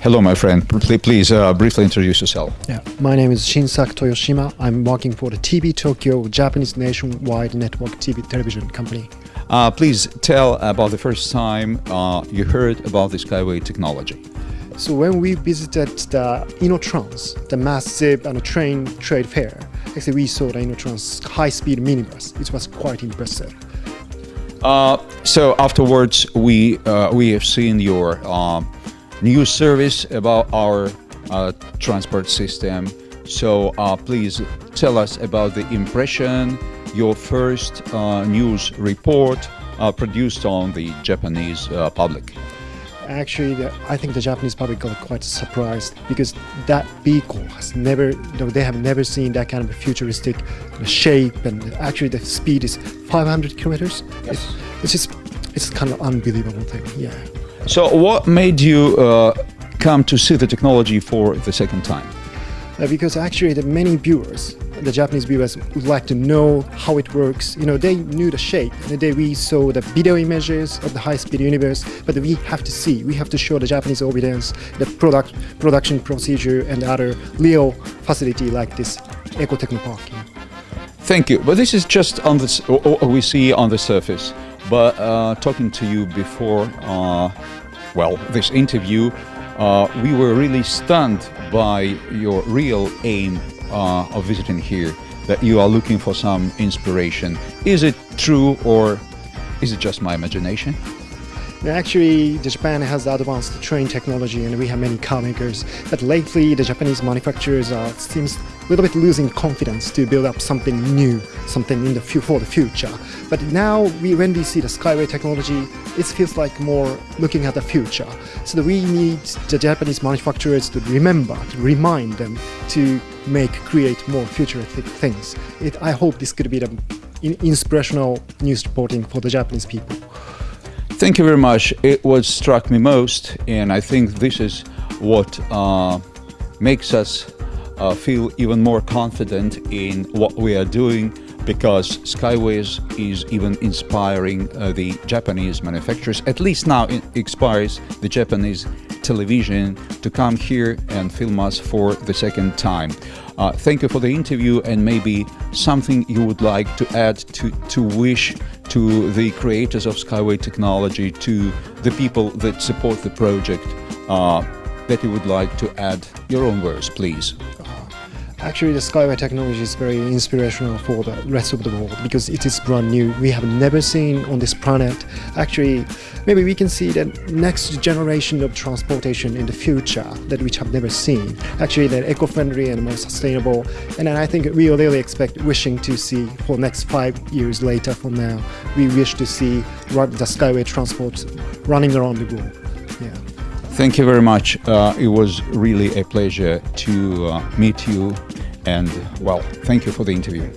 hello, my friend. Pl- Please uh, briefly introduce yourself. Yeah, my name is Shinsaku Toyoshima. I'm working for the TV Tokyo Japanese nationwide network TV television company. Uh, please tell about the first time uh, you heard about the Skyway technology. So when we visited the InnoTrans, the massive uh, train trade fair, actually we saw the InnoTrans high-speed minibus. It was quite impressive. Uh, so afterwards, we uh, we have seen your news service about our uh, transport system. So uh, please tell us about the impression, your first uh, news report uh, produced on the Japanese uh, public. Actually, the, I think the Japanese public got quite surprised because that vehicle has never, they have never seen that kind of futuristic shape and actually the speed is 500 kilometers. Yes. It's just, it's kind of unbelievable thing. Yeah. So what made you uh, come to see the technology for the second time? Uh, because actually the many viewers, the Japanese viewers would like to know how it works. You know, they knew the shape. The day we saw the video images of the high-speed unibus, but we have to see, we have to show the Japanese audience the product production procedure and other real facility like this Eco Techno Park. Thank you. But this is just on this what we see on the surface. But uh, talking to you before, uh, well, this interview, uh, we were really stunned by your real aim uh, of visiting here. That you are looking for some inspiration. Is it true or is it just my imagination? Actually, Japan has advanced train technology and we have many car makers. But lately, the Japanese manufacturers are seems a little bit losing confidence to build up something new, something in the for the future. But now, we, when we see the Skyway technology, it feels like more looking at the future. So we need the Japanese manufacturers to remember, to remind them to make, create more futuristic things. It, I hope this could be the in- inspirational news reporting for the Japanese people. Thank you very much. It was struck me most, and I think this is what uh, makes us uh, feel even more confident in what we are doing because Skyways is even inspiring uh, the Japanese manufacturers, at least now it inspires the Japanese television to come here and film us for the second time. Uh, thank you for the interview and maybe something you would like to add to, to wish to the creators of Skyway technology, to the people that support the project, uh, that you would like to add your own words, please. Actually, the Skyway technology is very inspirational for the rest of the world because it is brand new. We have never seen on this planet. Actually, maybe we can see the next generation of transportation in the future that we have never seen. Actually, they're eco-friendly and more sustainable. And I think we really expect, wishing to see for next five years later from now, we wish to see the Skyway transport running around the globe. Thank you very much. Uh, it was really a pleasure to uh, meet you, and well, thank you for the interview.